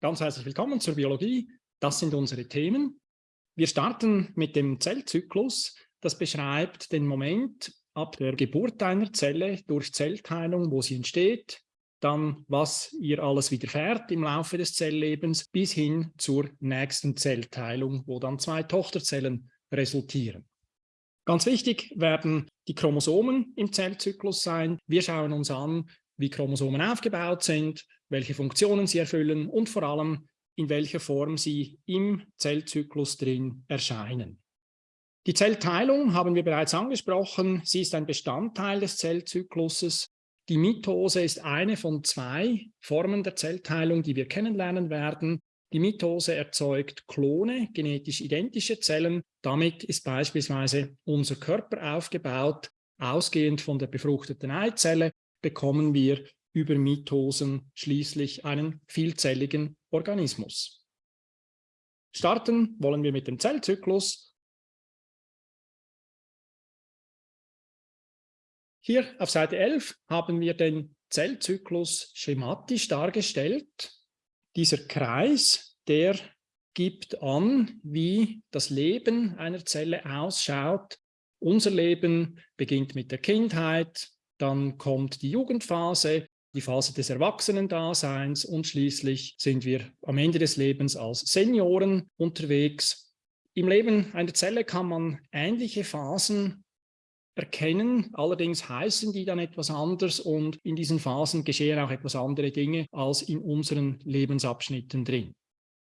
Ganz herzlich willkommen zur Biologie. Das sind unsere Themen. Wir starten mit dem Zellzyklus. Das beschreibt den Moment ab der Geburt einer Zelle durch Zellteilung, wo sie entsteht, dann was ihr alles widerfährt im Laufe des Zelllebens bis hin zur nächsten Zellteilung, wo dann zwei Tochterzellen resultieren. Ganz wichtig werden die Chromosomen im Zellzyklus sein. Wir schauen uns an, wie Chromosomen aufgebaut sind, welche Funktionen sie erfüllen und vor allem, in welcher Form sie im Zellzyklus drin erscheinen. Die Zellteilung haben wir bereits angesprochen. Sie ist ein Bestandteil des Zellzykluses. Die Mitose ist eine von zwei Formen der Zellteilung, die wir kennenlernen werden. Die Mitose erzeugt Klone, genetisch identische Zellen. Damit ist beispielsweise unser Körper aufgebaut. Ausgehend von der befruchteten Eizelle bekommen wir über Mitosen schließlich einen vielzelligen Organismus. Starten wollen wir mit dem Zellzyklus. Hier auf Seite 11 haben wir den Zellzyklus schematisch dargestellt. Dieser Kreis, der gibt an, wie das Leben einer Zelle ausschaut. Unser Leben beginnt mit der Kindheit, dann kommt die Jugendphase, die Phase des Erwachsenendaseins und schließlich sind wir am Ende des Lebens als Senioren unterwegs. Im Leben einer Zelle kann man ähnliche Phasen erkennen, allerdings heißen die dann etwas anders und in diesen Phasen geschehen auch etwas andere Dinge als in unseren Lebensabschnitten drin.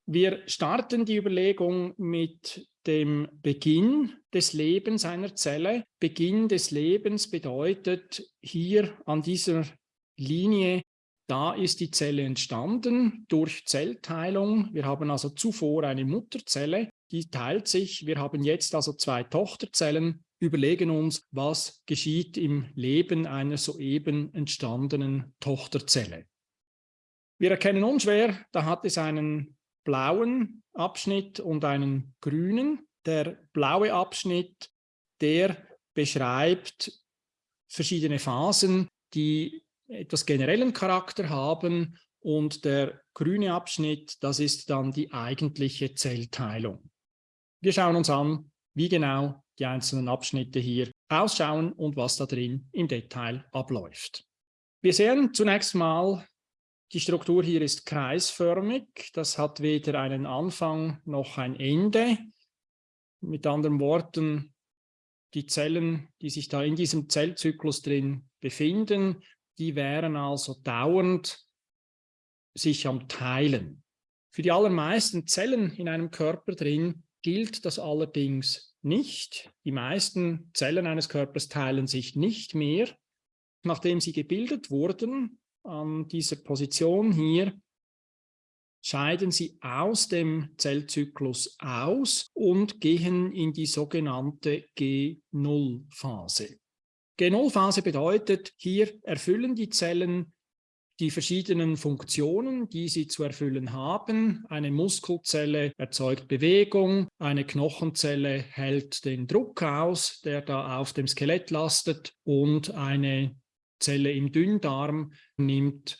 Wir starten die Überlegung mit dem Beginn des Lebens einer Zelle. Beginn des Lebens bedeutet hier an dieser Linie, da ist die Zelle entstanden durch Zellteilung. Wir haben also zuvor eine Mutterzelle, die teilt sich. Wir haben jetzt also zwei Tochterzellen, überlegen uns, was geschieht im Leben einer soeben entstandenen Tochterzelle. Wir erkennen unschwer, da hat es einen blauen Abschnitt und einen grünen. Der blaue Abschnitt, der beschreibt verschiedene Phasen, die etwas generellen Charakter haben und der grüne Abschnitt, das ist dann die eigentliche Zellteilung. Wir schauen uns an, wie genau die einzelnen Abschnitte hier ausschauen und was da drin im Detail abläuft. Wir sehen zunächst mal, die Struktur hier ist kreisförmig. Das hat weder einen Anfang noch ein Ende. Mit anderen Worten, die Zellen, die sich da in diesem Zellzyklus drin befinden, die wären also dauernd sich am Teilen. Für die allermeisten Zellen in einem Körper drin gilt das allerdings nicht. Die meisten Zellen eines Körpers teilen sich nicht mehr. Nachdem sie gebildet wurden, an dieser Position hier, scheiden sie aus dem Zellzyklus aus und gehen in die sogenannte G0-Phase. G0-Phase bedeutet, hier erfüllen die Zellen die verschiedenen Funktionen, die sie zu erfüllen haben. Eine Muskelzelle erzeugt Bewegung, eine Knochenzelle hält den Druck aus, der da auf dem Skelett lastet und eine Zelle im Dünndarm nimmt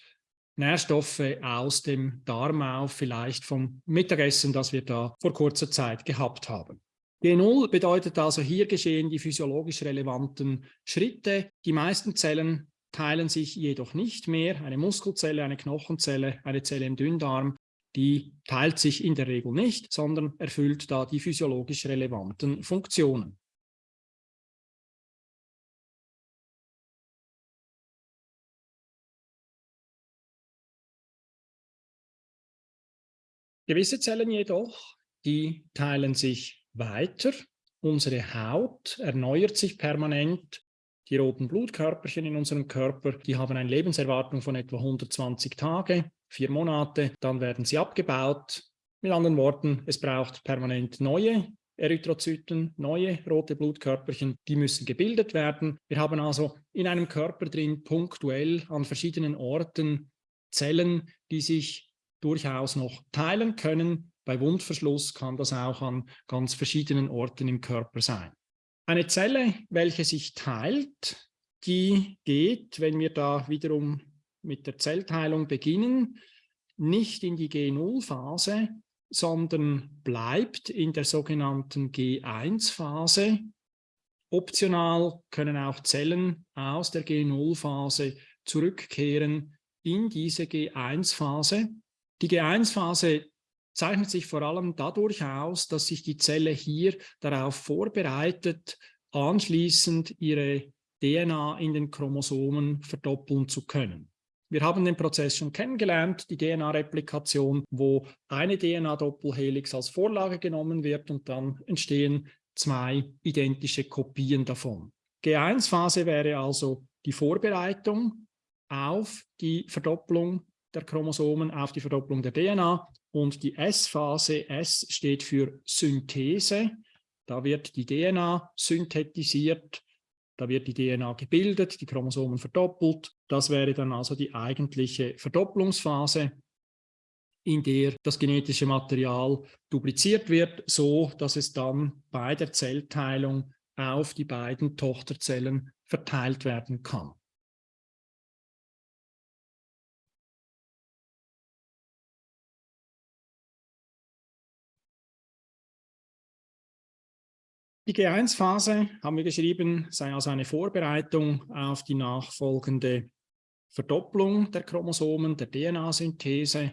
Nährstoffe aus dem Darm auf, vielleicht vom Mittagessen, das wir da vor kurzer Zeit gehabt haben. G0 bedeutet also, hier geschehen die physiologisch relevanten Schritte. Die meisten Zellen teilen sich jedoch nicht mehr. Eine Muskelzelle, eine Knochenzelle, eine Zelle im Dünndarm, die teilt sich in der Regel nicht, sondern erfüllt da die physiologisch relevanten Funktionen. Gewisse Zellen jedoch, die teilen sich weiter. Unsere Haut erneuert sich permanent. Die roten Blutkörperchen in unserem Körper, die haben eine Lebenserwartung von etwa 120 Tage, vier Monate, dann werden sie abgebaut. Mit anderen Worten, es braucht permanent neue Erythrozyten, neue rote Blutkörperchen, die müssen gebildet werden. Wir haben also in einem Körper drin punktuell an verschiedenen Orten Zellen, die sich durchaus noch teilen können, bei Wundverschluss kann das auch an ganz verschiedenen Orten im Körper sein. Eine Zelle, welche sich teilt, die geht, wenn wir da wiederum mit der Zellteilung beginnen, nicht in die G0-Phase, sondern bleibt in der sogenannten G1-Phase. Optional können auch Zellen aus der G0-Phase zurückkehren in diese G1-Phase. Die G1-Phase zeichnet sich vor allem dadurch aus, dass sich die Zelle hier darauf vorbereitet, anschließend ihre DNA in den Chromosomen verdoppeln zu können. Wir haben den Prozess schon kennengelernt, die DNA-Replikation, wo eine DNA-Doppelhelix als Vorlage genommen wird und dann entstehen zwei identische Kopien davon. G1-Phase wäre also die Vorbereitung auf die Verdopplung der Chromosomen, auf die Verdopplung der DNA und die S-Phase, S steht für Synthese, da wird die DNA synthetisiert da wird die DNA gebildet, die Chromosomen verdoppelt. Das wäre dann also die eigentliche Verdopplungsphase, in der das genetische Material dupliziert wird, so dass es dann bei der Zellteilung auf die beiden Tochterzellen verteilt werden kann. Die G1-Phase, haben wir geschrieben, sei also eine Vorbereitung auf die nachfolgende Verdopplung der Chromosomen, der DNA-Synthese.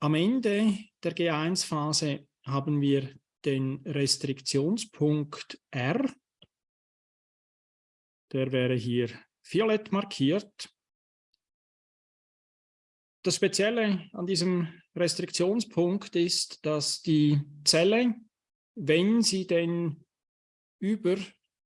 Am Ende der G1-Phase haben wir den Restriktionspunkt R. Der wäre hier violett markiert. Das Spezielle an diesem Restriktionspunkt ist, dass die Zelle, wenn sie denn über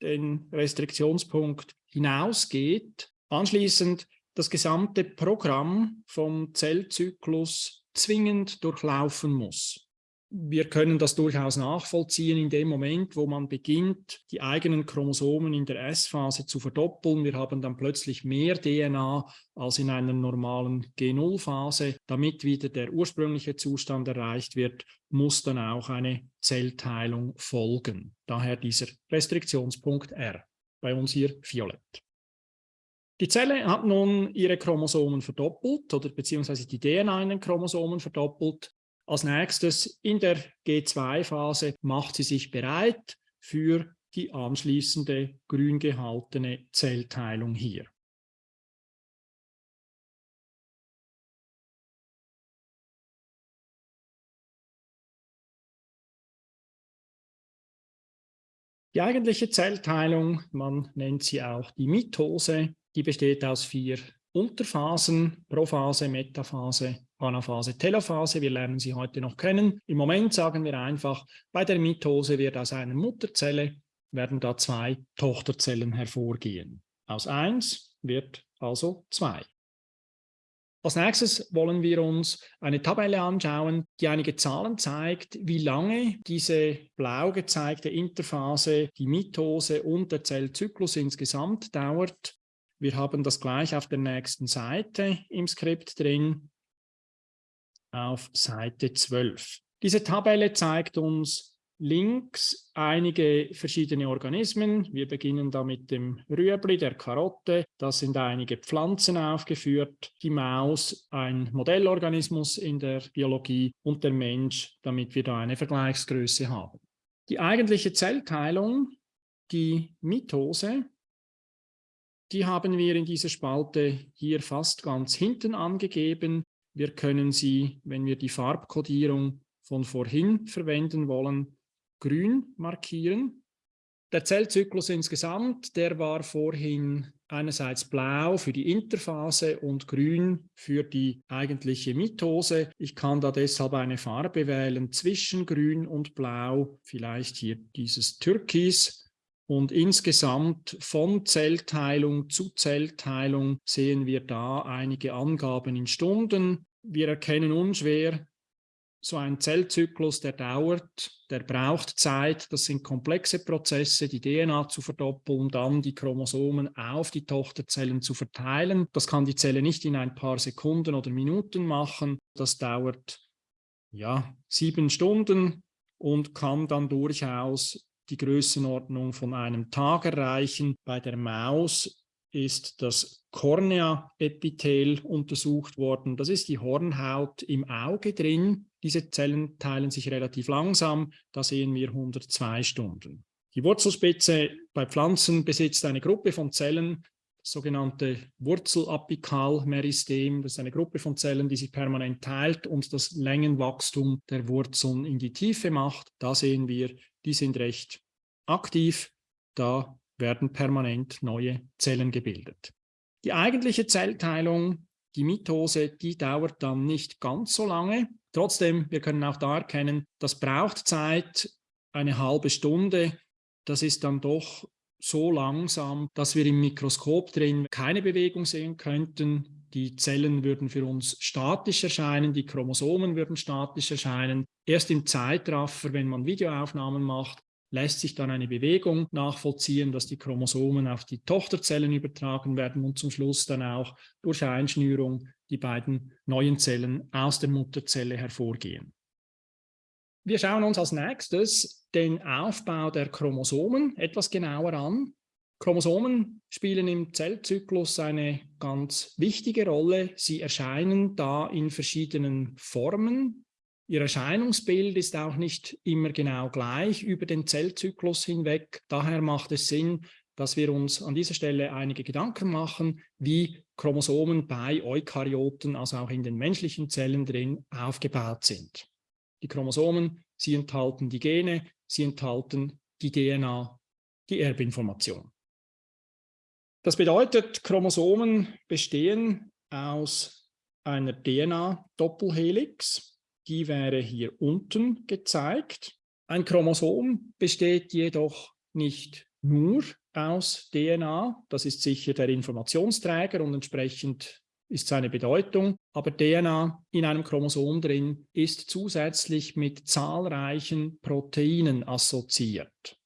den Restriktionspunkt hinausgeht, anschließend das gesamte Programm vom Zellzyklus zwingend durchlaufen muss wir können das durchaus nachvollziehen in dem Moment, wo man beginnt, die eigenen Chromosomen in der S-Phase zu verdoppeln. Wir haben dann plötzlich mehr DNA als in einer normalen G0-Phase. Damit wieder der ursprüngliche Zustand erreicht wird, muss dann auch eine Zellteilung folgen. Daher dieser Restriktionspunkt R, bei uns hier violett. Die Zelle hat nun ihre Chromosomen verdoppelt oder beziehungsweise die DNA in den Chromosomen verdoppelt. Als nächstes in der G2-Phase macht sie sich bereit für die anschließende grün gehaltene Zellteilung hier. Die eigentliche Zellteilung, man nennt sie auch die Mitose, die besteht aus vier Unterphasen, Prophase, Metaphase Anaphase, Telophase. Wir lernen sie heute noch kennen. Im Moment sagen wir einfach, bei der Mitose wird aus einer Mutterzelle werden da zwei Tochterzellen hervorgehen. Aus eins wird also zwei. Als nächstes wollen wir uns eine Tabelle anschauen, die einige Zahlen zeigt, wie lange diese blau gezeigte Interphase, die Mitose und der Zellzyklus insgesamt dauert. Wir haben das gleich auf der nächsten Seite im Skript drin auf Seite 12. Diese Tabelle zeigt uns links einige verschiedene Organismen. Wir beginnen da mit dem Rüebli, der Karotte. Da sind einige Pflanzen aufgeführt. Die Maus, ein Modellorganismus in der Biologie und der Mensch, damit wir da eine Vergleichsgröße haben. Die eigentliche Zellteilung, die Mitose, die haben wir in dieser Spalte hier fast ganz hinten angegeben. Wir können sie, wenn wir die Farbkodierung von vorhin verwenden wollen, grün markieren. Der Zellzyklus insgesamt, der war vorhin einerseits blau für die Interphase und grün für die eigentliche Mitose. Ich kann da deshalb eine Farbe wählen zwischen grün und blau, vielleicht hier dieses Türkis. Und insgesamt von Zellteilung zu Zellteilung sehen wir da einige Angaben in Stunden. Wir erkennen unschwer, so ein Zellzyklus, der dauert, der braucht Zeit, das sind komplexe Prozesse, die DNA zu verdoppeln, dann die Chromosomen auf die Tochterzellen zu verteilen. Das kann die Zelle nicht in ein paar Sekunden oder Minuten machen. Das dauert ja sieben Stunden und kann dann durchaus die Größenordnung von einem Tag erreichen. Bei der Maus ist das Kornea-Epithel untersucht worden. Das ist die Hornhaut im Auge drin. Diese Zellen teilen sich relativ langsam. Da sehen wir 102 Stunden. Die Wurzelspitze bei Pflanzen besitzt eine Gruppe von Zellen, sogenannte Wurzelapikalmeristem. Das ist eine Gruppe von Zellen, die sich permanent teilt und das Längenwachstum der Wurzeln in die Tiefe macht. Da sehen wir, die sind recht aktiv. Da werden permanent neue Zellen gebildet. Die eigentliche Zellteilung, die Mitose, die dauert dann nicht ganz so lange. Trotzdem, wir können auch da erkennen, das braucht Zeit, eine halbe Stunde. Das ist dann doch so langsam, dass wir im Mikroskop drin keine Bewegung sehen könnten. Die Zellen würden für uns statisch erscheinen, die Chromosomen würden statisch erscheinen. Erst im Zeitraffer, wenn man Videoaufnahmen macht, lässt sich dann eine Bewegung nachvollziehen, dass die Chromosomen auf die Tochterzellen übertragen werden und zum Schluss dann auch durch Einschnürung die beiden neuen Zellen aus der Mutterzelle hervorgehen. Wir schauen uns als nächstes den Aufbau der Chromosomen etwas genauer an. Chromosomen spielen im Zellzyklus eine ganz wichtige Rolle. Sie erscheinen da in verschiedenen Formen. Ihr Erscheinungsbild ist auch nicht immer genau gleich über den Zellzyklus hinweg. Daher macht es Sinn, dass wir uns an dieser Stelle einige Gedanken machen, wie Chromosomen bei Eukaryoten, also auch in den menschlichen Zellen drin, aufgebaut sind. Die Chromosomen, sie enthalten die Gene, sie enthalten die DNA, die Erbinformation. Das bedeutet, Chromosomen bestehen aus einer DNA-Doppelhelix, die wäre hier unten gezeigt. Ein Chromosom besteht jedoch nicht nur aus DNA, das ist sicher der Informationsträger und entsprechend ist seine Bedeutung, aber DNA in einem Chromosom drin ist zusätzlich mit zahlreichen Proteinen assoziiert.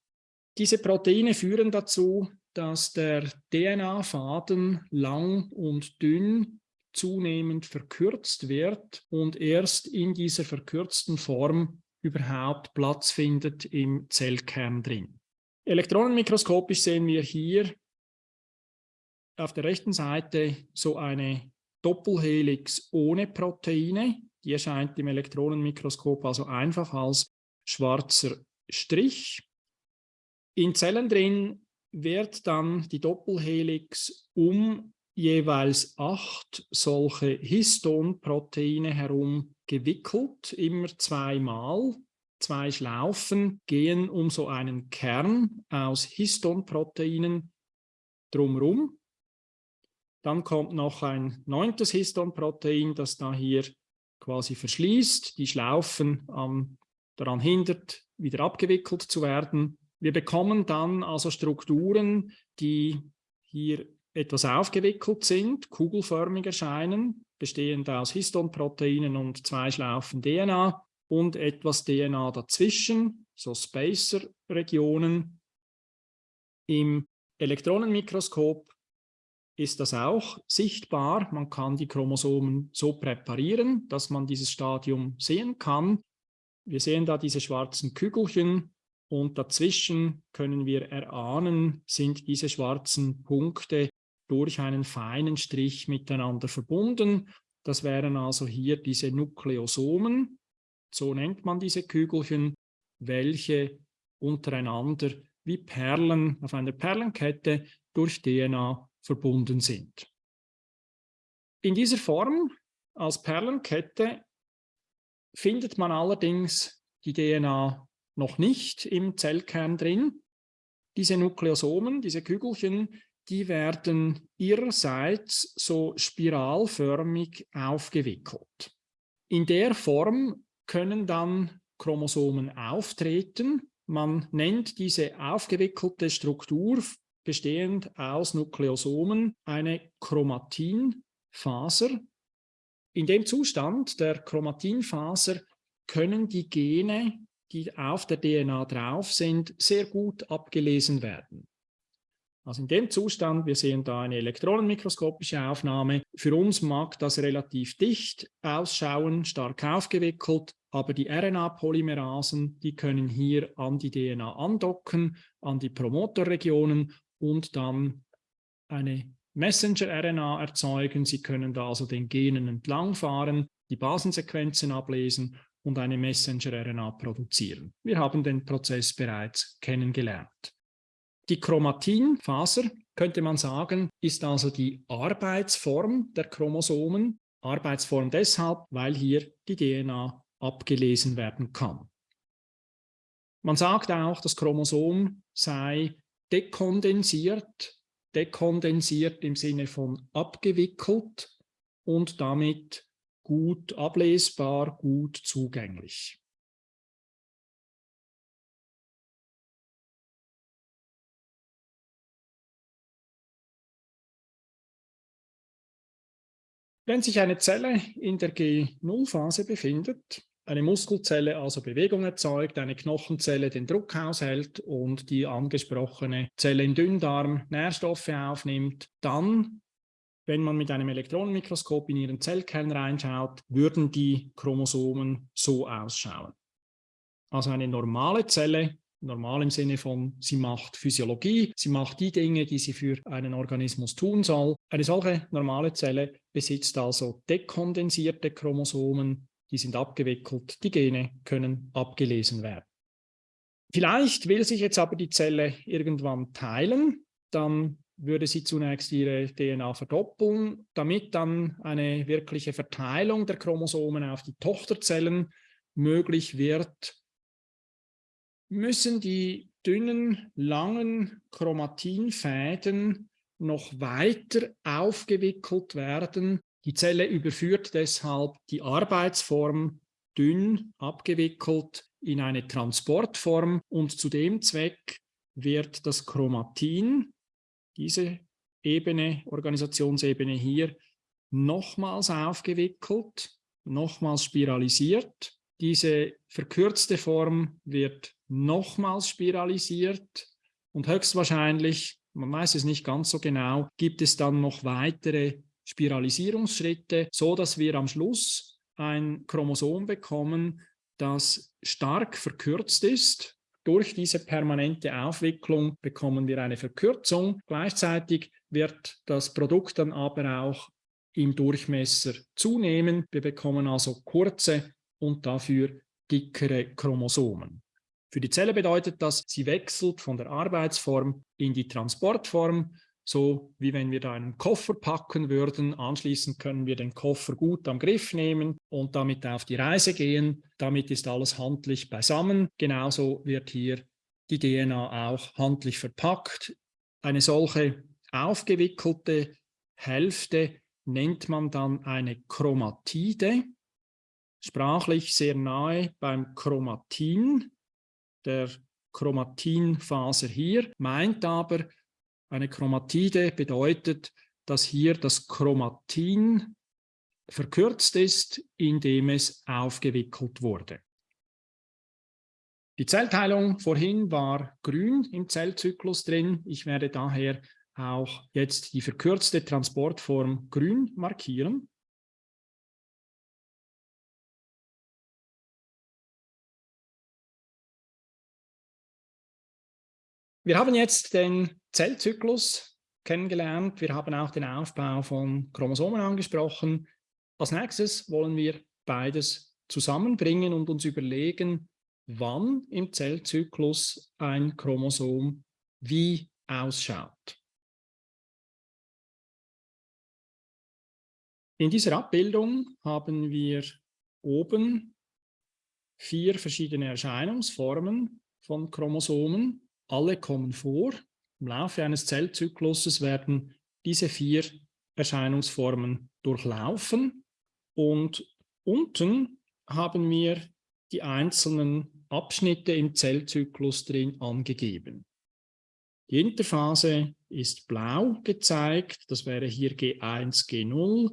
Diese Proteine führen dazu, dass der DNA-Faden lang und dünn zunehmend verkürzt wird und erst in dieser verkürzten Form überhaupt Platz findet im Zellkern drin. Elektronenmikroskopisch sehen wir hier auf der rechten Seite so eine Doppelhelix ohne Proteine. Die erscheint im Elektronenmikroskop also einfach als schwarzer Strich. In Zellen drin wird dann die Doppelhelix um jeweils acht solche Histonproteine herum gewickelt, immer zweimal. Zwei Schlaufen gehen um so einen Kern aus Histonproteinen drumherum. Dann kommt noch ein neuntes Histonprotein, das da hier quasi verschließt, die Schlaufen ähm, daran hindert, wieder abgewickelt zu werden. Wir bekommen dann also Strukturen, die hier etwas aufgewickelt sind, kugelförmig erscheinen, bestehend aus Histonproteinen und zwei Schlaufen DNA und etwas DNA dazwischen, so Spacer-Regionen. Im Elektronenmikroskop ist das auch sichtbar. Man kann die Chromosomen so präparieren, dass man dieses Stadium sehen kann. Wir sehen da diese schwarzen Kügelchen und dazwischen können wir erahnen, sind diese schwarzen Punkte durch einen feinen Strich miteinander verbunden. Das wären also hier diese Nukleosomen, so nennt man diese Kügelchen, welche untereinander wie Perlen auf einer Perlenkette durch DNA verbunden sind. In dieser Form als Perlenkette findet man allerdings die DNA noch nicht im Zellkern drin. Diese Nukleosomen, diese Kügelchen, die werden ihrerseits so spiralförmig aufgewickelt. In der Form können dann Chromosomen auftreten. Man nennt diese aufgewickelte Struktur bestehend aus Nukleosomen eine Chromatinfaser. In dem Zustand der Chromatinfaser können die Gene, die auf der DNA drauf sind, sehr gut abgelesen werden. Also in dem Zustand, wir sehen da eine elektronenmikroskopische Aufnahme. Für uns mag das relativ dicht ausschauen, stark aufgewickelt, aber die RNA-Polymerasen, die können hier an die DNA andocken, an die Promotorregionen und dann eine Messenger-RNA erzeugen. Sie können da also den Genen entlangfahren, die Basensequenzen ablesen und eine Messenger-RNA produzieren. Wir haben den Prozess bereits kennengelernt. Die Chromatinfaser, könnte man sagen, ist also die Arbeitsform der Chromosomen. Arbeitsform deshalb, weil hier die DNA abgelesen werden kann. Man sagt auch, das Chromosom sei dekondensiert, dekondensiert im Sinne von abgewickelt und damit gut ablesbar, gut zugänglich. Wenn sich eine Zelle in der G0-Phase befindet, eine Muskelzelle also Bewegung erzeugt, eine Knochenzelle den Druck aushält und die angesprochene Zelle im Dünndarm Nährstoffe aufnimmt, dann, wenn man mit einem Elektronenmikroskop in ihren Zellkern reinschaut, würden die Chromosomen so ausschauen. Also eine normale Zelle normal im Sinne von, sie macht Physiologie, sie macht die Dinge, die sie für einen Organismus tun soll. Eine solche normale Zelle besitzt also dekondensierte Chromosomen, die sind abgewickelt, die Gene können abgelesen werden. Vielleicht will sich jetzt aber die Zelle irgendwann teilen, dann würde sie zunächst ihre DNA verdoppeln, damit dann eine wirkliche Verteilung der Chromosomen auf die Tochterzellen möglich wird müssen die dünnen, langen Chromatinfäden noch weiter aufgewickelt werden. Die Zelle überführt deshalb die Arbeitsform dünn abgewickelt in eine Transportform und zu dem Zweck wird das Chromatin, diese Ebene, Organisationsebene hier, nochmals aufgewickelt, nochmals spiralisiert. Diese verkürzte Form wird nochmals spiralisiert und höchstwahrscheinlich, man weiß es nicht ganz so genau, gibt es dann noch weitere Spiralisierungsschritte, so dass wir am Schluss ein Chromosom bekommen, das stark verkürzt ist. Durch diese permanente Aufwicklung bekommen wir eine Verkürzung. Gleichzeitig wird das Produkt dann aber auch im Durchmesser zunehmen. Wir bekommen also kurze und dafür dickere Chromosomen. Für die Zelle bedeutet das, sie wechselt von der Arbeitsform in die Transportform, so wie wenn wir da einen Koffer packen würden. Anschließend können wir den Koffer gut am Griff nehmen und damit auf die Reise gehen. Damit ist alles handlich beisammen. Genauso wird hier die DNA auch handlich verpackt. Eine solche aufgewickelte Hälfte nennt man dann eine Chromatide. Sprachlich sehr nahe beim Chromatin der Chromatinfaser hier, meint aber, eine Chromatide bedeutet, dass hier das Chromatin verkürzt ist, indem es aufgewickelt wurde. Die Zellteilung vorhin war grün im Zellzyklus drin. Ich werde daher auch jetzt die verkürzte Transportform grün markieren. Wir haben jetzt den Zellzyklus kennengelernt. Wir haben auch den Aufbau von Chromosomen angesprochen. Als nächstes wollen wir beides zusammenbringen und uns überlegen, wann im Zellzyklus ein Chromosom wie ausschaut. In dieser Abbildung haben wir oben vier verschiedene Erscheinungsformen von Chromosomen alle kommen vor. Im Laufe eines Zellzykluses werden diese vier Erscheinungsformen durchlaufen und unten haben wir die einzelnen Abschnitte im Zellzyklus drin angegeben. Die Interphase ist blau gezeigt, das wäre hier G1, G0,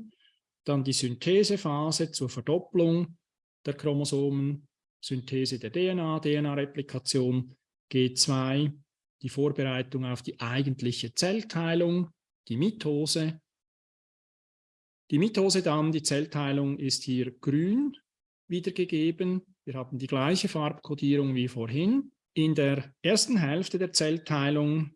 dann die Synthesephase zur Verdopplung der Chromosomen, Synthese der DNA, DNA-Replikation G2 die Vorbereitung auf die eigentliche Zellteilung, die Mitose. Die Mitose dann, die Zellteilung ist hier grün wiedergegeben. Wir haben die gleiche Farbkodierung wie vorhin. In der ersten Hälfte der Zellteilung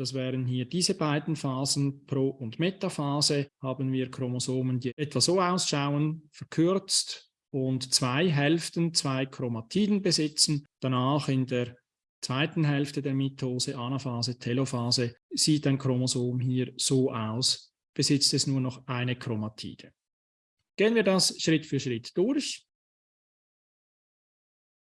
das wären hier diese beiden Phasen, Pro- und Metaphase, haben wir Chromosomen, die etwa so ausschauen, verkürzt und zwei Hälften, zwei Chromatiden besitzen. Danach in der zweiten Hälfte der Mitose, Anaphase, Telophase, sieht ein Chromosom hier so aus, besitzt es nur noch eine Chromatide. Gehen wir das Schritt für Schritt durch.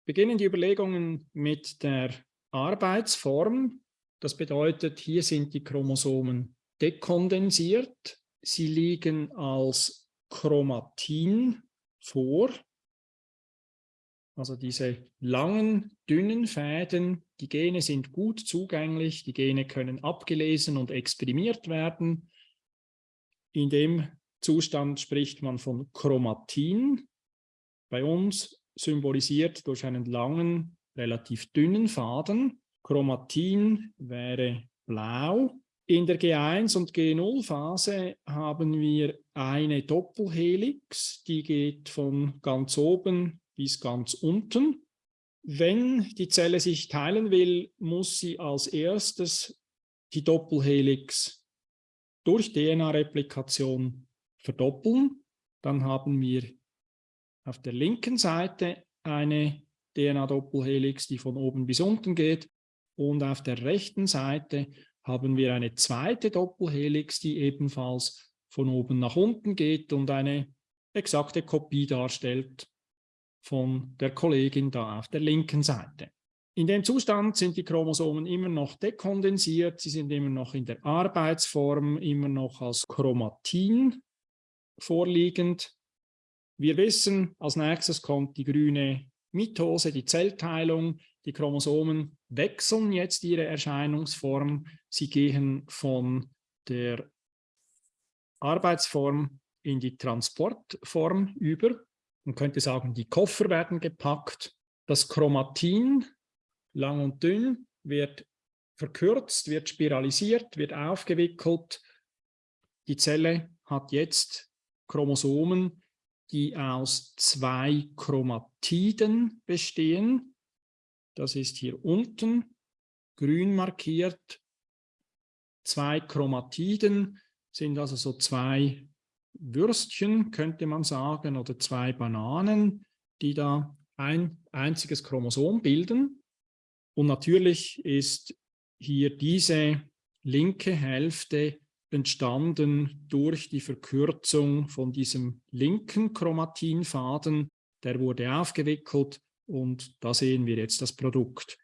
Beginnen die Überlegungen mit der Arbeitsform. Das bedeutet, hier sind die Chromosomen dekondensiert. Sie liegen als Chromatin vor. Also diese langen, dünnen Fäden, die Gene sind gut zugänglich, die Gene können abgelesen und exprimiert werden. In dem Zustand spricht man von Chromatin. Bei uns symbolisiert durch einen langen, relativ dünnen Faden. Chromatin wäre blau. In der G1 und G0-Phase haben wir eine Doppelhelix, die geht von ganz oben bis ganz unten. Wenn die Zelle sich teilen will, muss sie als erstes die Doppelhelix durch DNA-Replikation verdoppeln. Dann haben wir auf der linken Seite eine DNA-Doppelhelix, die von oben bis unten geht. Und auf der rechten Seite haben wir eine zweite Doppelhelix, die ebenfalls von oben nach unten geht und eine exakte Kopie darstellt von der Kollegin da auf der linken Seite. In dem Zustand sind die Chromosomen immer noch dekondensiert, sie sind immer noch in der Arbeitsform, immer noch als Chromatin vorliegend. Wir wissen, als nächstes kommt die grüne Mitose, die Zellteilung. Die Chromosomen wechseln jetzt ihre Erscheinungsform. Sie gehen von der Arbeitsform in die Transportform über. Man könnte sagen, die Koffer werden gepackt. Das Chromatin, lang und dünn, wird verkürzt, wird spiralisiert, wird aufgewickelt. Die Zelle hat jetzt Chromosomen, die aus zwei Chromatiden bestehen. Das ist hier unten grün markiert. Zwei Chromatiden sind also so zwei Würstchen, könnte man sagen, oder zwei Bananen, die da ein einziges Chromosom bilden. Und natürlich ist hier diese linke Hälfte entstanden durch die Verkürzung von diesem linken Chromatinfaden. Der wurde aufgewickelt und da sehen wir jetzt das Produkt.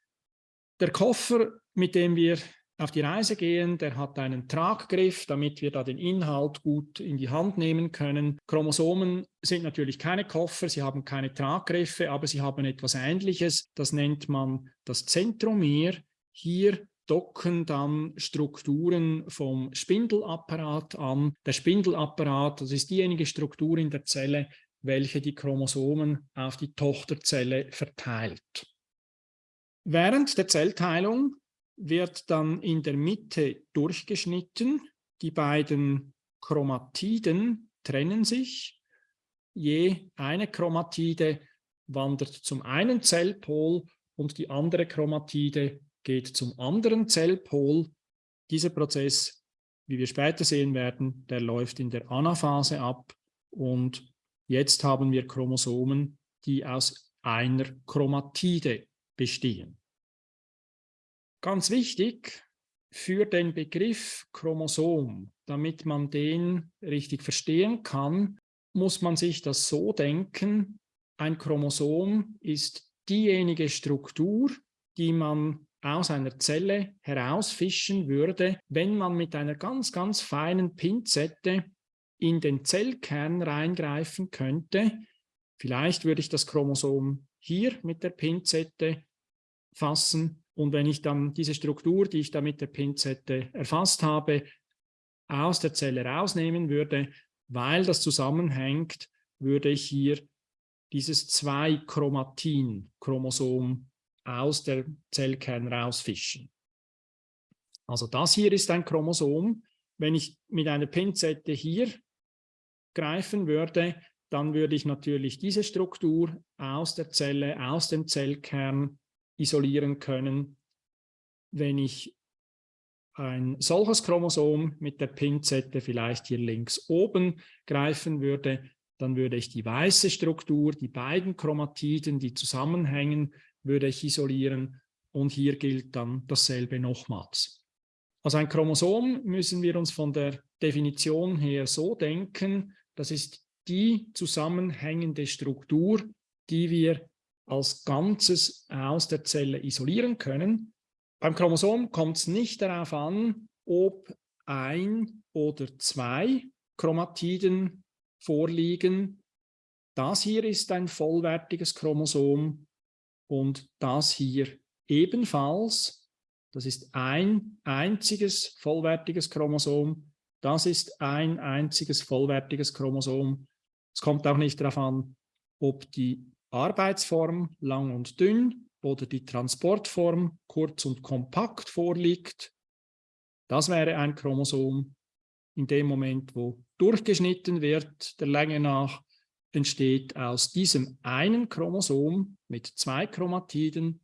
Der Koffer, mit dem wir auf die Reise gehen, der hat einen Traggriff, damit wir da den Inhalt gut in die Hand nehmen können. Chromosomen sind natürlich keine Koffer, sie haben keine Traggriffe, aber sie haben etwas Ähnliches. Das nennt man das Zentromer. Hier docken dann Strukturen vom Spindelapparat an. Der Spindelapparat, das ist diejenige Struktur in der Zelle, welche die Chromosomen auf die Tochterzelle verteilt. Während der Zellteilung wird dann in der Mitte durchgeschnitten. Die beiden Chromatiden trennen sich. Je eine Chromatide wandert zum einen Zellpol und die andere Chromatide geht zum anderen Zellpol. Dieser Prozess, wie wir später sehen werden, der läuft in der Anaphase ab und jetzt haben wir Chromosomen, die aus einer Chromatide bestehen. Ganz wichtig für den Begriff Chromosom, damit man den richtig verstehen kann, muss man sich das so denken, ein Chromosom ist diejenige Struktur, die man aus einer Zelle herausfischen würde, wenn man mit einer ganz, ganz feinen Pinzette in den Zellkern reingreifen könnte. Vielleicht würde ich das Chromosom hier mit der Pinzette fassen und wenn ich dann diese Struktur, die ich da mit der Pinzette erfasst habe, aus der Zelle rausnehmen würde, weil das zusammenhängt, würde ich hier dieses 2-Chromatin-Chromosom aus der Zellkern rausfischen. Also das hier ist ein Chromosom. Wenn ich mit einer Pinzette hier greifen würde, dann würde ich natürlich diese Struktur aus der Zelle, aus dem Zellkern isolieren können. Wenn ich ein solches Chromosom mit der Pinzette vielleicht hier links oben greifen würde, dann würde ich die weiße Struktur, die beiden Chromatiden, die zusammenhängen, würde ich isolieren und hier gilt dann dasselbe nochmals. Also ein Chromosom müssen wir uns von der Definition her so denken, das ist die zusammenhängende Struktur, die wir als Ganzes aus der Zelle isolieren können. Beim Chromosom kommt es nicht darauf an, ob ein oder zwei Chromatiden vorliegen. Das hier ist ein vollwertiges Chromosom und das hier ebenfalls. Das ist ein einziges vollwertiges Chromosom. Das ist ein einziges vollwertiges Chromosom. Es kommt auch nicht darauf an, ob die Arbeitsform lang und dünn oder die Transportform kurz und kompakt vorliegt. Das wäre ein Chromosom. In dem Moment, wo durchgeschnitten wird, der Länge nach, entsteht aus diesem einen Chromosom mit zwei Chromatiden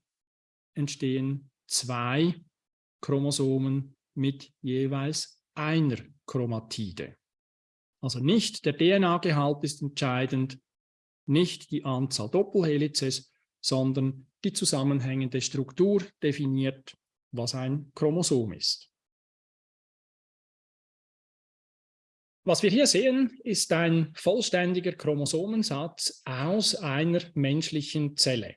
entstehen zwei Chromosomen mit jeweils einer Chromatide. Also nicht der DNA-Gehalt ist entscheidend, nicht die Anzahl Doppelhelices, sondern die zusammenhängende Struktur definiert, was ein Chromosom ist. Was wir hier sehen, ist ein vollständiger Chromosomensatz aus einer menschlichen Zelle.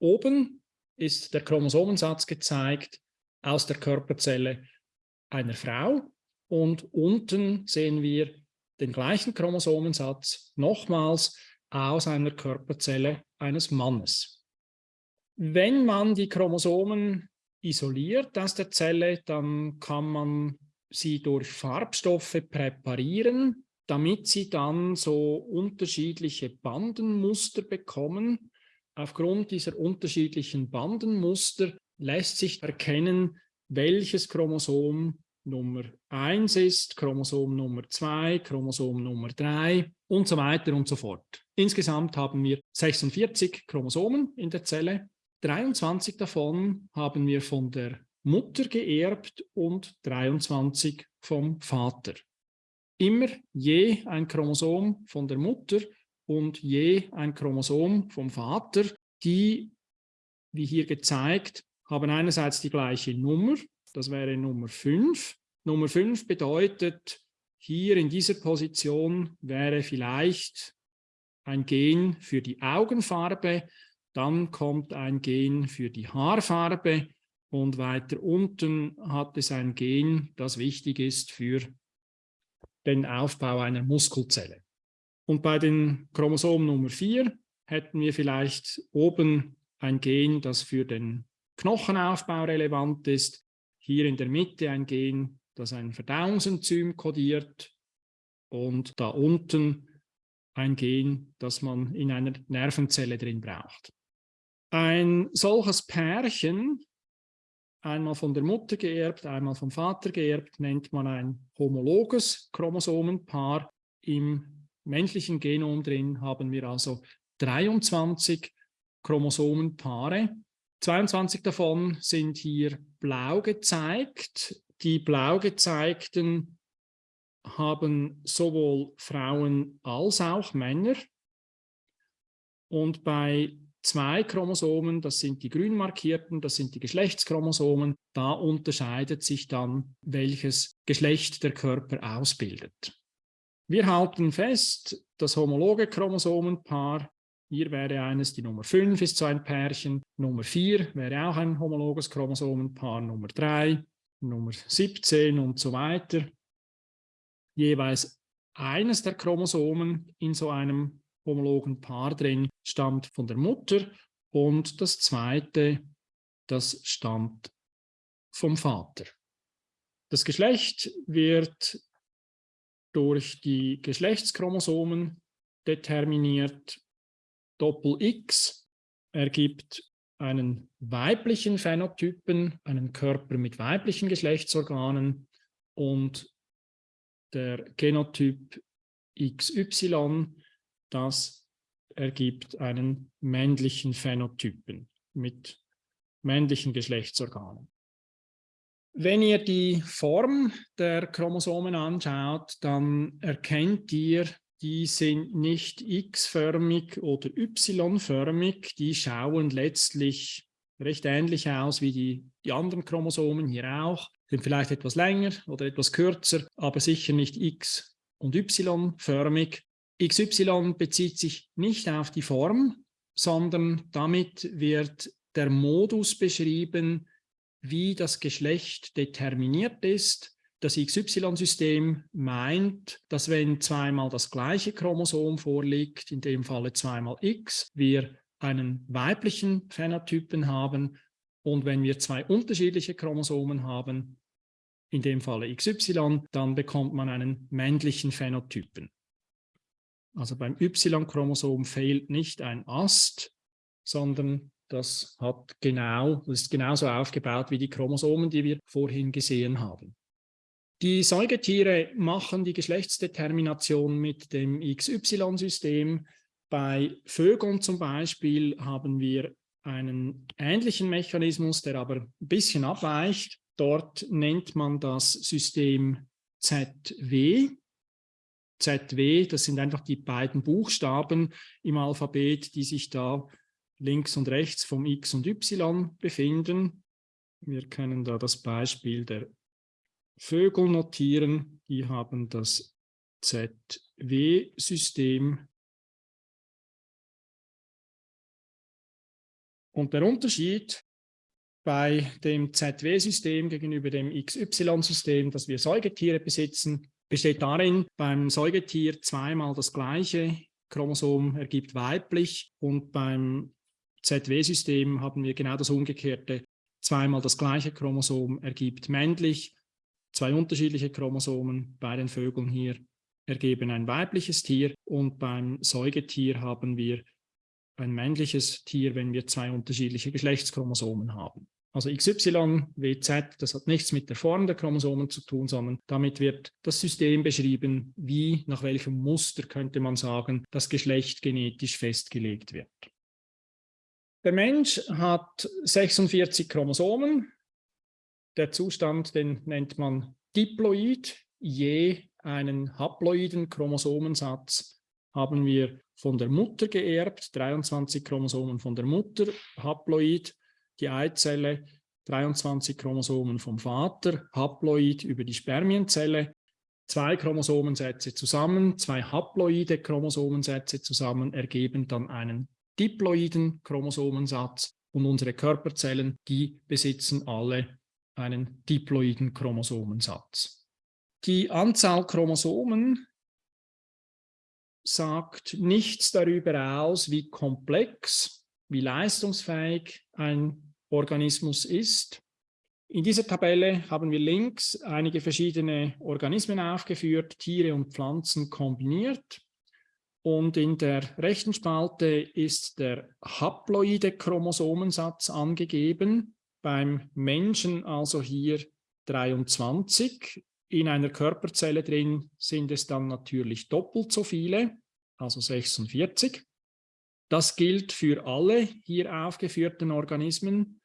Oben ist der Chromosomensatz gezeigt aus der Körperzelle einer Frau und unten sehen wir den gleichen Chromosomensatz nochmals aus einer Körperzelle eines Mannes. Wenn man die Chromosomen isoliert aus der Zelle, dann kann man sie durch Farbstoffe präparieren, damit sie dann so unterschiedliche Bandenmuster bekommen. Aufgrund dieser unterschiedlichen Bandenmuster lässt sich erkennen, welches Chromosom Nummer 1 ist, Chromosom Nummer 2, Chromosom Nummer 3 und so weiter und so fort. Insgesamt haben wir 46 Chromosomen in der Zelle. 23 davon haben wir von der Mutter geerbt und 23 vom Vater. Immer je ein Chromosom von der Mutter und je ein Chromosom vom Vater, die, wie hier gezeigt, haben einerseits die gleiche Nummer, das wäre Nummer 5. Nummer 5 bedeutet, hier in dieser Position wäre vielleicht ein Gen für die Augenfarbe, dann kommt ein Gen für die Haarfarbe und weiter unten hat es ein Gen, das wichtig ist für den Aufbau einer Muskelzelle. Und bei den Chromosom Nummer 4 hätten wir vielleicht oben ein Gen, das für den Knochenaufbau relevant ist, hier in der Mitte ein Gen, das ein Verdauungsenzym kodiert und da unten ein Gen, das man in einer Nervenzelle drin braucht. Ein solches Pärchen, einmal von der Mutter geerbt, einmal vom Vater geerbt, nennt man ein homologes Chromosomenpaar. Im menschlichen Genom drin haben wir also 23 Chromosomenpaare. 22 davon sind hier blau gezeigt. Die blau gezeigten haben sowohl Frauen als auch Männer. Und bei zwei Chromosomen, das sind die grün markierten, das sind die Geschlechtschromosomen, da unterscheidet sich dann, welches Geschlecht der Körper ausbildet. Wir halten fest, das homologe Chromosomenpaar hier wäre eines, die Nummer 5 ist so ein Pärchen, Nummer 4 wäre auch ein homologes Chromosomenpaar, Nummer 3, Nummer 17 und so weiter. Jeweils eines der Chromosomen in so einem homologen Paar drin stammt von der Mutter und das zweite, das stammt vom Vater. Das Geschlecht wird durch die Geschlechtschromosomen determiniert Doppel-X ergibt einen weiblichen Phänotypen, einen Körper mit weiblichen Geschlechtsorganen und der Genotyp XY, das ergibt einen männlichen Phänotypen mit männlichen Geschlechtsorganen. Wenn ihr die Form der Chromosomen anschaut, dann erkennt ihr, die sind nicht x-förmig oder y-förmig, die schauen letztlich recht ähnlich aus wie die, die anderen Chromosomen hier auch, sind vielleicht etwas länger oder etwas kürzer, aber sicher nicht x- und y-förmig. XY bezieht sich nicht auf die Form, sondern damit wird der Modus beschrieben, wie das Geschlecht determiniert ist. Das XY-System meint, dass wenn zweimal das gleiche Chromosom vorliegt, in dem Falle zweimal X, wir einen weiblichen Phänotypen haben und wenn wir zwei unterschiedliche Chromosomen haben, in dem Falle XY, dann bekommt man einen männlichen Phänotypen. Also beim Y-Chromosom fehlt nicht ein Ast, sondern das hat genau, das ist genauso aufgebaut wie die Chromosomen, die wir vorhin gesehen haben. Die Säugetiere machen die Geschlechtsdetermination mit dem XY-System. Bei Vögeln zum Beispiel haben wir einen ähnlichen Mechanismus, der aber ein bisschen abweicht. Dort nennt man das System ZW. ZW, das sind einfach die beiden Buchstaben im Alphabet, die sich da links und rechts vom X und Y befinden. Wir können da das Beispiel der Vögel notieren. Die haben das ZW-System. Und der Unterschied bei dem ZW-System gegenüber dem XY-System, das wir Säugetiere besitzen, besteht darin, beim Säugetier zweimal das gleiche Chromosom ergibt weiblich und beim ZW-System haben wir genau das Umgekehrte. Zweimal das gleiche Chromosom ergibt männlich, zwei unterschiedliche Chromosomen bei den Vögeln hier ergeben ein weibliches Tier und beim Säugetier haben wir ein männliches Tier, wenn wir zwei unterschiedliche Geschlechtschromosomen haben. Also XY, WZ, das hat nichts mit der Form der Chromosomen zu tun, sondern damit wird das System beschrieben, wie, nach welchem Muster, könnte man sagen, das Geschlecht genetisch festgelegt wird. Der Mensch hat 46 Chromosomen. Der Zustand, den nennt man Diploid. Je einen haploiden Chromosomensatz haben wir von der Mutter geerbt, 23 Chromosomen von der Mutter, haploid, die Eizelle, 23 Chromosomen vom Vater, haploid über die Spermienzelle, zwei Chromosomensätze zusammen, zwei haploide Chromosomensätze zusammen ergeben dann einen diploiden Chromosomensatz und unsere Körperzellen, die besitzen alle einen diploiden Chromosomensatz. Die Anzahl Chromosomen sagt nichts darüber aus, wie komplex, wie leistungsfähig ein Organismus ist. In dieser Tabelle haben wir links einige verschiedene Organismen aufgeführt, Tiere und Pflanzen kombiniert. Und in der rechten Spalte ist der haploide Chromosomensatz angegeben. Beim Menschen also hier 23. In einer Körperzelle drin sind es dann natürlich doppelt so viele, also 46. Das gilt für alle hier aufgeführten Organismen.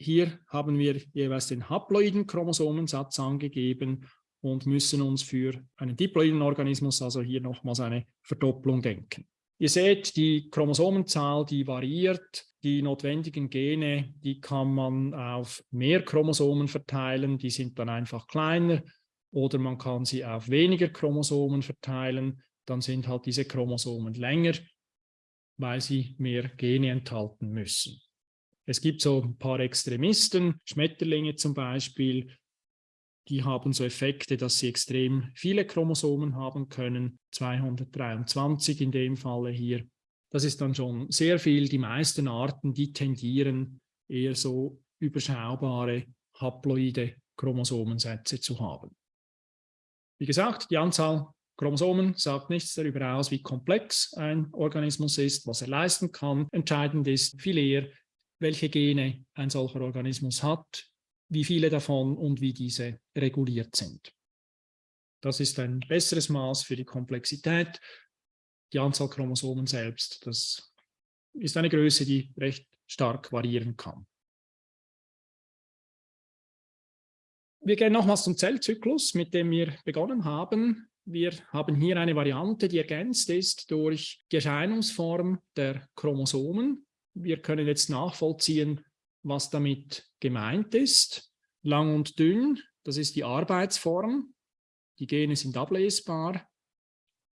Hier haben wir jeweils den haploiden Chromosomensatz angegeben und müssen uns für einen diploiden Organismus also hier nochmals eine Verdopplung denken. Ihr seht, die Chromosomenzahl, die variiert. Die notwendigen Gene, die kann man auf mehr Chromosomen verteilen, die sind dann einfach kleiner. Oder man kann sie auf weniger Chromosomen verteilen, dann sind halt diese Chromosomen länger weil sie mehr Gene enthalten müssen. Es gibt so ein paar Extremisten, Schmetterlinge zum Beispiel, die haben so Effekte, dass sie extrem viele Chromosomen haben können, 223 in dem Falle hier. Das ist dann schon sehr viel. Die meisten Arten, die tendieren eher so überschaubare haploide Chromosomensätze zu haben. Wie gesagt, die Anzahl Chromosomen sagt nichts darüber aus, wie komplex ein Organismus ist, was er leisten kann. Entscheidend ist viel eher, welche Gene ein solcher Organismus hat, wie viele davon und wie diese reguliert sind. Das ist ein besseres Maß für die Komplexität. Die Anzahl Chromosomen selbst, das ist eine Größe, die recht stark variieren kann. Wir gehen nochmals zum Zellzyklus, mit dem wir begonnen haben. Wir haben hier eine Variante, die ergänzt ist durch die Erscheinungsform der Chromosomen. Wir können jetzt nachvollziehen, was damit gemeint ist. Lang und dünn, das ist die Arbeitsform. Die Gene sind ablesbar.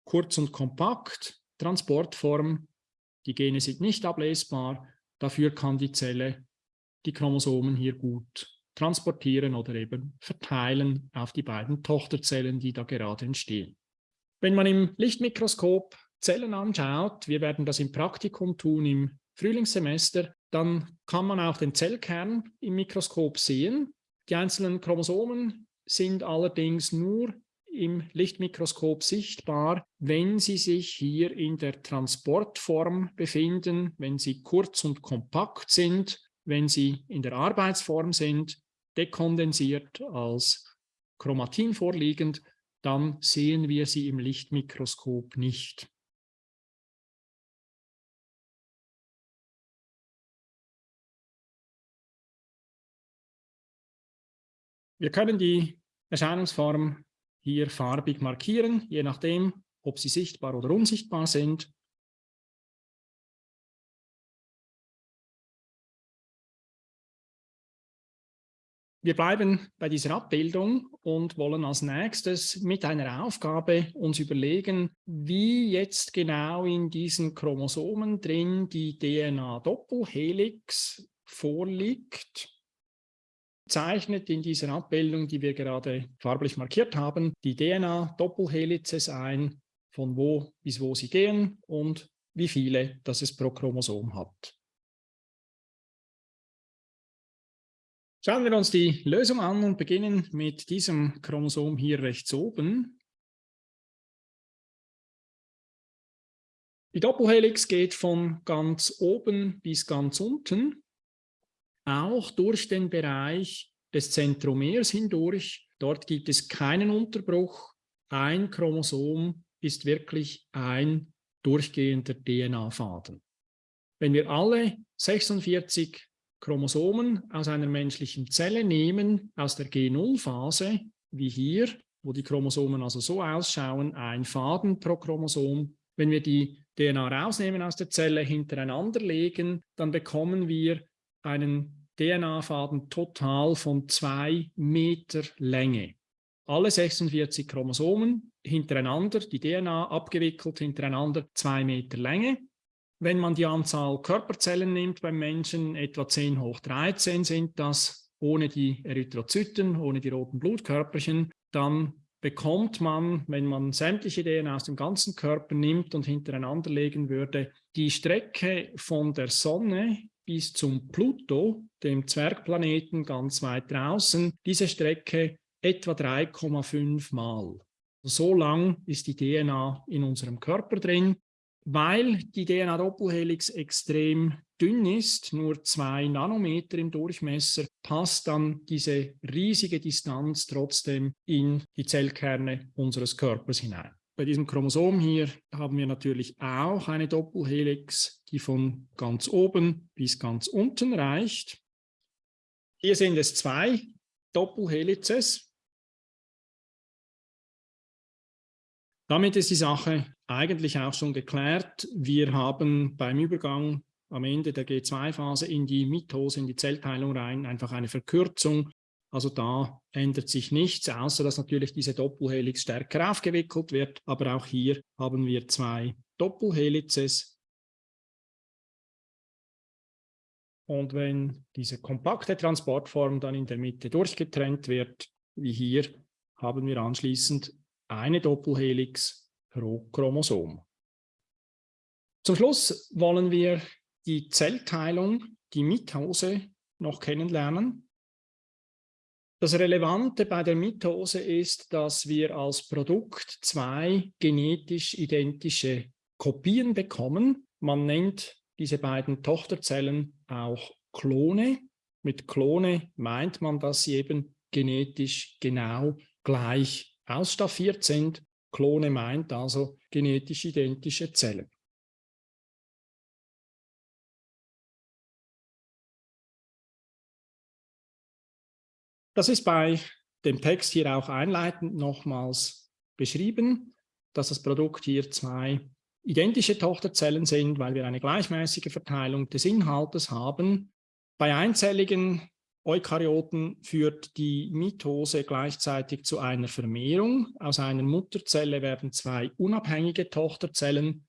Kurz und kompakt, Transportform. Die Gene sind nicht ablesbar. Dafür kann die Zelle die Chromosomen hier gut transportieren oder eben verteilen auf die beiden Tochterzellen, die da gerade entstehen. Wenn man im Lichtmikroskop Zellen anschaut, wir werden das im Praktikum tun im Frühlingssemester, dann kann man auch den Zellkern im Mikroskop sehen. Die einzelnen Chromosomen sind allerdings nur im Lichtmikroskop sichtbar, wenn sie sich hier in der Transportform befinden, wenn sie kurz und kompakt sind, wenn sie in der Arbeitsform sind dekondensiert als Chromatin vorliegend, dann sehen wir sie im Lichtmikroskop nicht. Wir können die Erscheinungsform hier farbig markieren, je nachdem, ob sie sichtbar oder unsichtbar sind. Wir bleiben bei dieser Abbildung und wollen als nächstes mit einer Aufgabe uns überlegen, wie jetzt genau in diesen Chromosomen drin die DNA-Doppelhelix vorliegt. Zeichnet in dieser Abbildung, die wir gerade farblich markiert haben, die DNA-Doppelhelices ein, von wo bis wo sie gehen und wie viele das es pro Chromosom hat. Schauen wir uns die Lösung an und beginnen mit diesem Chromosom hier rechts oben. Die Doppelhelix geht von ganz oben bis ganz unten, auch durch den Bereich des Zentromers hindurch. Dort gibt es keinen Unterbruch. Ein Chromosom ist wirklich ein durchgehender DNA-Faden. Wenn wir alle 46 Chromosomen aus einer menschlichen Zelle nehmen, aus der G0-Phase, wie hier, wo die Chromosomen also so ausschauen, ein Faden pro Chromosom. Wenn wir die DNA rausnehmen aus der Zelle, hintereinander legen, dann bekommen wir einen DNA-Faden total von zwei Meter Länge. Alle 46 Chromosomen hintereinander, die DNA abgewickelt hintereinander, zwei Meter Länge. Wenn man die Anzahl Körperzellen nimmt beim Menschen, etwa 10 hoch 13 sind das, ohne die Erythrozyten, ohne die roten Blutkörperchen, dann bekommt man, wenn man sämtliche DNA aus dem ganzen Körper nimmt und hintereinander legen würde, die Strecke von der Sonne bis zum Pluto, dem Zwergplaneten ganz weit draußen, diese Strecke etwa 3,5 Mal. So lang ist die DNA in unserem Körper drin weil die DNA-Doppelhelix extrem dünn ist, nur zwei Nanometer im Durchmesser, passt dann diese riesige Distanz trotzdem in die Zellkerne unseres Körpers hinein. Bei diesem Chromosom hier haben wir natürlich auch eine Doppelhelix, die von ganz oben bis ganz unten reicht. Hier sind es zwei Doppelhelices. Damit ist die Sache eigentlich auch schon geklärt. Wir haben beim Übergang am Ende der G2-Phase in die Mitose, in die Zellteilung rein, einfach eine Verkürzung. Also da ändert sich nichts, außer dass natürlich diese Doppelhelix stärker aufgewickelt wird. Aber auch hier haben wir zwei Doppelhelices. Und wenn diese kompakte Transportform dann in der Mitte durchgetrennt wird, wie hier, haben wir anschließend eine Doppelhelix pro Chromosom. Zum Schluss wollen wir die Zellteilung, die Mitose, noch kennenlernen. Das Relevante bei der Mitose ist, dass wir als Produkt zwei genetisch identische Kopien bekommen. Man nennt diese beiden Tochterzellen auch Klone. Mit Klone meint man, dass sie eben genetisch genau gleich ausstaffiert sind Klone meint also genetisch identische Zellen. Das ist bei dem Text hier auch einleitend nochmals beschrieben, dass das Produkt hier zwei identische Tochterzellen sind, weil wir eine gleichmäßige Verteilung des Inhaltes haben. Bei einzelligen Eukaryoten führt die Mitose gleichzeitig zu einer Vermehrung. Aus einer Mutterzelle werden zwei unabhängige Tochterzellen.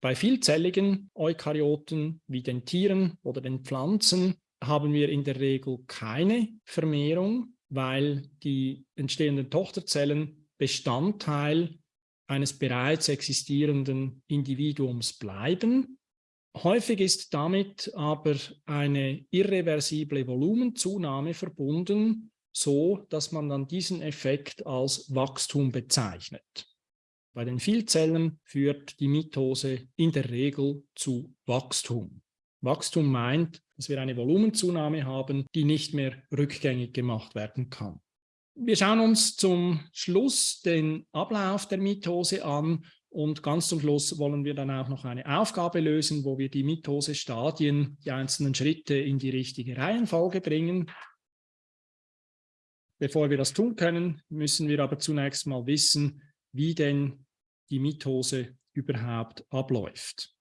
Bei vielzelligen Eukaryoten wie den Tieren oder den Pflanzen haben wir in der Regel keine Vermehrung, weil die entstehenden Tochterzellen Bestandteil eines bereits existierenden Individuums bleiben. Häufig ist damit aber eine irreversible Volumenzunahme verbunden, so dass man dann diesen Effekt als Wachstum bezeichnet. Bei den Vielzellen führt die Mitose in der Regel zu Wachstum. Wachstum meint, dass wir eine Volumenzunahme haben, die nicht mehr rückgängig gemacht werden kann. Wir schauen uns zum Schluss den Ablauf der Mitose an und ganz zum Schluss wollen wir dann auch noch eine Aufgabe lösen, wo wir die Mitose-Stadien, die einzelnen Schritte in die richtige Reihenfolge bringen. Bevor wir das tun können, müssen wir aber zunächst mal wissen, wie denn die Mitose überhaupt abläuft.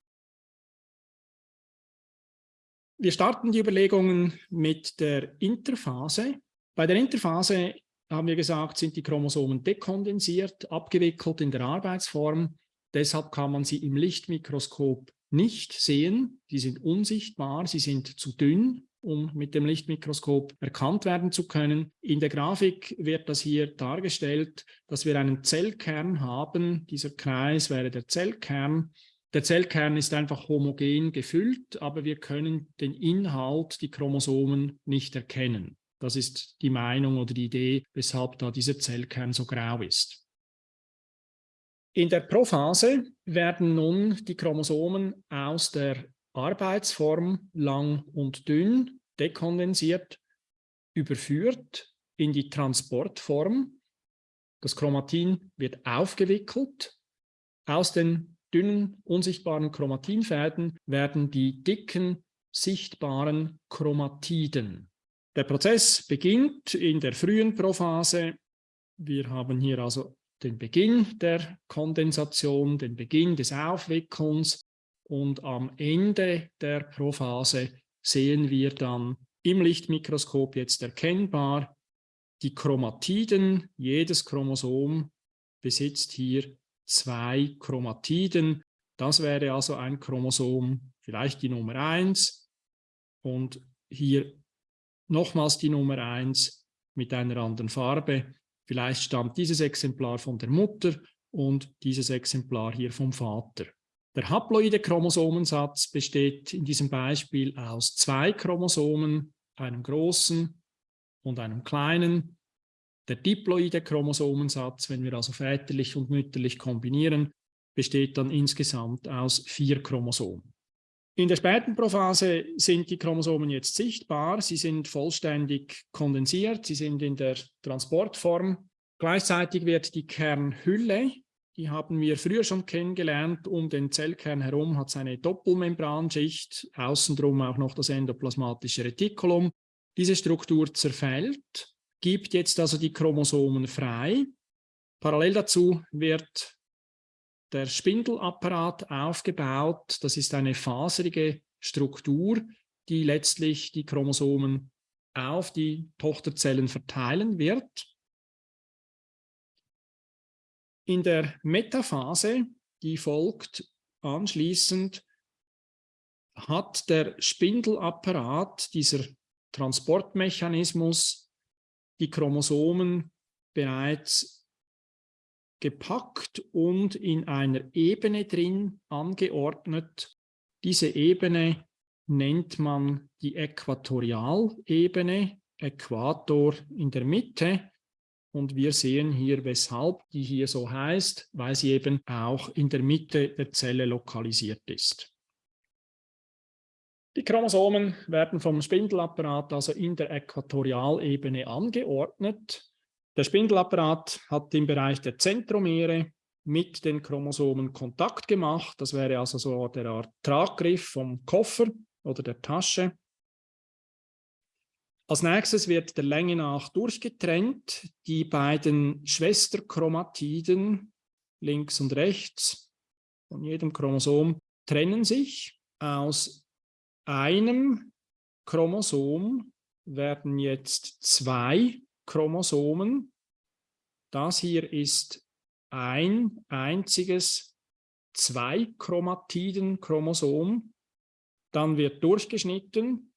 Wir starten die Überlegungen mit der Interphase. Bei der Interphase haben wir gesagt, sind die Chromosomen dekondensiert, abgewickelt in der Arbeitsform. Deshalb kann man sie im Lichtmikroskop nicht sehen. Die sind unsichtbar, sie sind zu dünn, um mit dem Lichtmikroskop erkannt werden zu können. In der Grafik wird das hier dargestellt, dass wir einen Zellkern haben. Dieser Kreis wäre der Zellkern. Der Zellkern ist einfach homogen gefüllt, aber wir können den Inhalt, die Chromosomen, nicht erkennen. Das ist die Meinung oder die Idee, weshalb da dieser Zellkern so grau ist. In der Prophase werden nun die Chromosomen aus der Arbeitsform lang und dünn dekondensiert, überführt in die Transportform. Das Chromatin wird aufgewickelt. Aus den dünnen, unsichtbaren Chromatinfäden werden die dicken, sichtbaren Chromatiden der Prozess beginnt in der frühen Prophase. Wir haben hier also den Beginn der Kondensation, den Beginn des Aufwickelns und am Ende der Prophase sehen wir dann im Lichtmikroskop jetzt erkennbar die Chromatiden. Jedes Chromosom besitzt hier zwei Chromatiden. Das wäre also ein Chromosom, vielleicht die Nummer 1 und hier nochmals die Nummer 1 mit einer anderen Farbe. Vielleicht stammt dieses Exemplar von der Mutter und dieses Exemplar hier vom Vater. Der haploide Chromosomensatz besteht in diesem Beispiel aus zwei Chromosomen, einem großen und einem kleinen. Der diploide Chromosomensatz, wenn wir also väterlich und mütterlich kombinieren, besteht dann insgesamt aus vier Chromosomen. In der späten Prophase sind die Chromosomen jetzt sichtbar, sie sind vollständig kondensiert, sie sind in der Transportform. Gleichzeitig wird die Kernhülle, die haben wir früher schon kennengelernt, um den Zellkern herum hat es eine Doppelmembranschicht, außen drum auch noch das endoplasmatische Retikulum. Diese Struktur zerfällt, gibt jetzt also die Chromosomen frei. Parallel dazu wird der Spindelapparat aufgebaut. Das ist eine faserige Struktur, die letztlich die Chromosomen auf die Tochterzellen verteilen wird. In der Metaphase, die folgt anschließend, hat der Spindelapparat, dieser Transportmechanismus, die Chromosomen bereits gepackt und in einer Ebene drin angeordnet. Diese Ebene nennt man die Äquatorialebene, Äquator in der Mitte. Und wir sehen hier, weshalb die hier so heißt, weil sie eben auch in der Mitte der Zelle lokalisiert ist. Die Chromosomen werden vom Spindelapparat also in der Äquatorialebene angeordnet. Der Spindelapparat hat im Bereich der Zentromere mit den Chromosomen Kontakt gemacht. Das wäre also so der Art Traggriff vom Koffer oder der Tasche. Als nächstes wird der Länge nach durchgetrennt. Die beiden Schwesterchromatiden links und rechts von jedem Chromosom trennen sich. Aus einem Chromosom werden jetzt zwei Chromosomen. Das hier ist ein einziges Zwei-Chromatiden-Chromosom. Dann wird durchgeschnitten.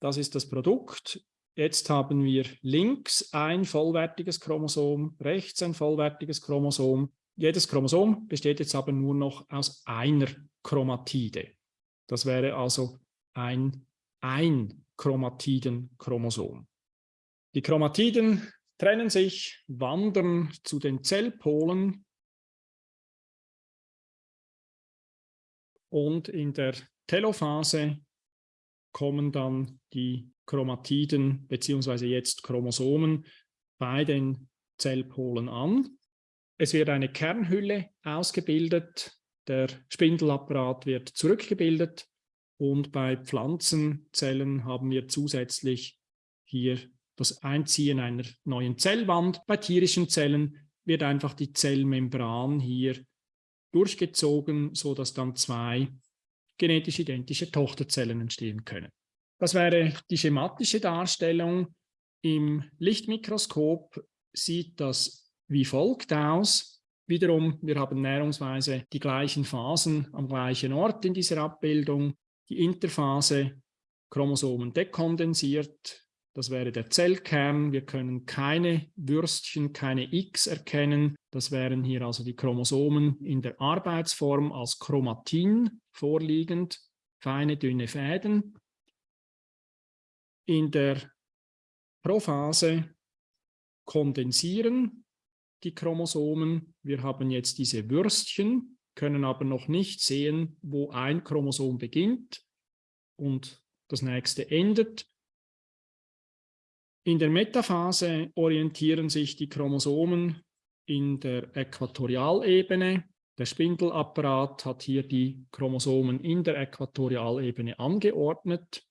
Das ist das Produkt. Jetzt haben wir links ein vollwertiges Chromosom, rechts ein vollwertiges Chromosom. Jedes Chromosom besteht jetzt aber nur noch aus einer Chromatide. Das wäre also ein Ein-Chromatiden-Chromosom. Die Chromatiden trennen sich, wandern zu den Zellpolen und in der Telophase kommen dann die Chromatiden beziehungsweise jetzt Chromosomen bei den Zellpolen an. Es wird eine Kernhülle ausgebildet, der Spindelapparat wird zurückgebildet und bei Pflanzenzellen haben wir zusätzlich hier das Einziehen einer neuen Zellwand. Bei tierischen Zellen wird einfach die Zellmembran hier durchgezogen, sodass dann zwei genetisch identische Tochterzellen entstehen können. Das wäre die schematische Darstellung. Im Lichtmikroskop sieht das wie folgt aus. Wiederum, wir haben näherungsweise die gleichen Phasen am gleichen Ort in dieser Abbildung. Die Interphase, Chromosomen dekondensiert, das wäre der Zellkern. Wir können keine Würstchen, keine X erkennen. Das wären hier also die Chromosomen in der Arbeitsform als Chromatin vorliegend, feine, dünne Fäden. In der Prophase kondensieren die Chromosomen. Wir haben jetzt diese Würstchen, können aber noch nicht sehen, wo ein Chromosom beginnt und das nächste endet. In der Metaphase orientieren sich die Chromosomen in der Äquatorialebene. Der Spindelapparat hat hier die Chromosomen in der Äquatorialebene angeordnet.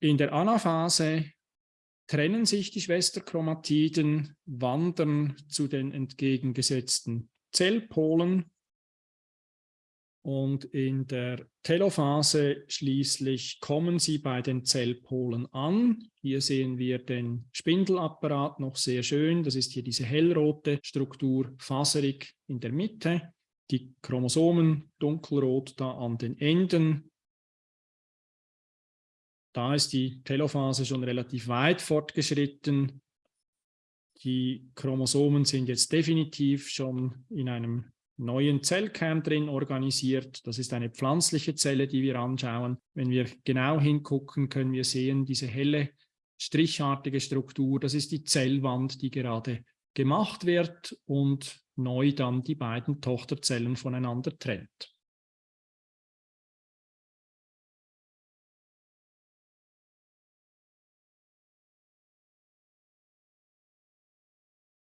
In der Anaphase trennen sich die Schwesterchromatiden, wandern zu den entgegengesetzten Zellpolen und in der Telophase schließlich kommen sie bei den Zellpolen an. Hier sehen wir den Spindelapparat noch sehr schön. Das ist hier diese hellrote Struktur, faserig in der Mitte. Die Chromosomen dunkelrot da an den Enden. Da ist die Telophase schon relativ weit fortgeschritten. Die Chromosomen sind jetzt definitiv schon in einem neuen Zellkern drin organisiert. Das ist eine pflanzliche Zelle, die wir anschauen. Wenn wir genau hingucken, können wir sehen, diese helle strichartige Struktur, das ist die Zellwand, die gerade gemacht wird und neu dann die beiden Tochterzellen voneinander trennt.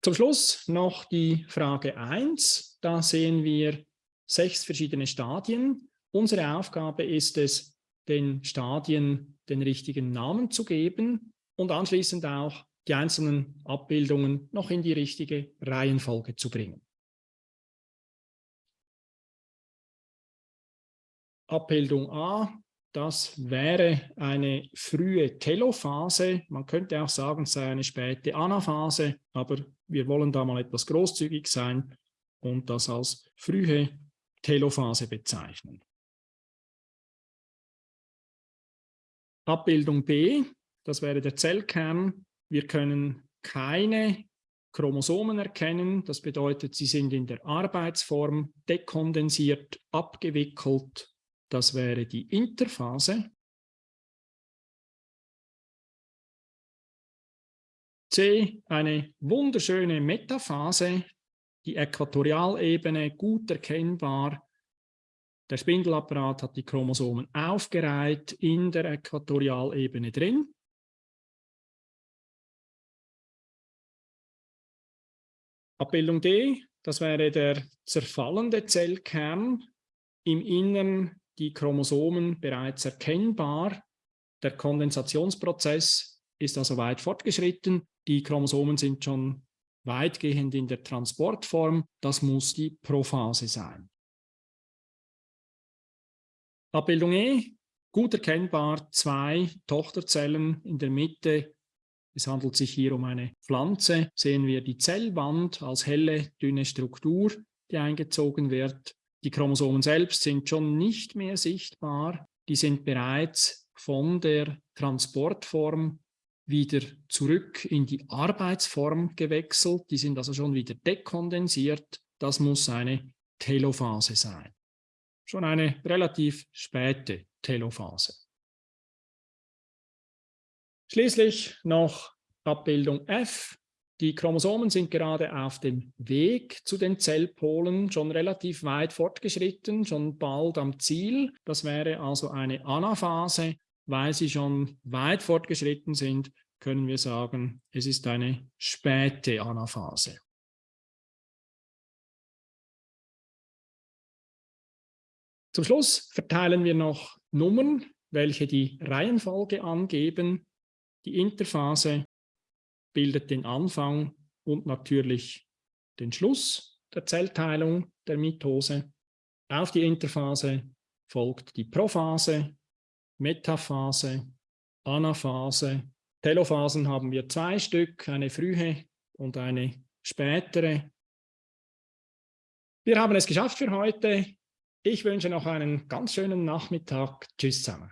Zum Schluss noch die Frage 1. Da sehen wir sechs verschiedene Stadien. Unsere Aufgabe ist es, den Stadien den richtigen Namen zu geben und anschließend auch die einzelnen Abbildungen noch in die richtige Reihenfolge zu bringen. Abbildung A das wäre eine frühe Telophase. Man könnte auch sagen, es sei eine späte Anaphase, aber wir wollen da mal etwas großzügig sein und das als frühe Telophase bezeichnen. Abbildung B, das wäre der Zellkern. Wir können keine Chromosomen erkennen. Das bedeutet, sie sind in der Arbeitsform dekondensiert, abgewickelt das wäre die Interphase. C, eine wunderschöne Metaphase, die Äquatorialebene gut erkennbar. Der Spindelapparat hat die Chromosomen aufgereiht in der Äquatorialebene drin. Abbildung D, das wäre der zerfallende Zellkern. Im Innern die Chromosomen bereits erkennbar. Der Kondensationsprozess ist also weit fortgeschritten. Die Chromosomen sind schon weitgehend in der Transportform. Das muss die Prophase sein. Abbildung E, gut erkennbar, zwei Tochterzellen in der Mitte. Es handelt sich hier um eine Pflanze. Sehen wir die Zellwand als helle, dünne Struktur, die eingezogen wird. Die Chromosomen selbst sind schon nicht mehr sichtbar. Die sind bereits von der Transportform wieder zurück in die Arbeitsform gewechselt. Die sind also schon wieder dekondensiert. Das muss eine Telophase sein. Schon eine relativ späte Telophase. Schließlich noch Abbildung F. Die Chromosomen sind gerade auf dem Weg zu den Zellpolen schon relativ weit fortgeschritten, schon bald am Ziel. Das wäre also eine Anaphase. Weil sie schon weit fortgeschritten sind, können wir sagen, es ist eine späte Anaphase. Zum Schluss verteilen wir noch Nummern, welche die Reihenfolge angeben. Die Interphase bildet den Anfang und natürlich den Schluss der Zellteilung der Mitose. Auf die Interphase folgt die Prophase, Metaphase, Anaphase. Telophasen haben wir zwei Stück, eine frühe und eine spätere. Wir haben es geschafft für heute. Ich wünsche noch einen ganz schönen Nachmittag. Tschüss zusammen.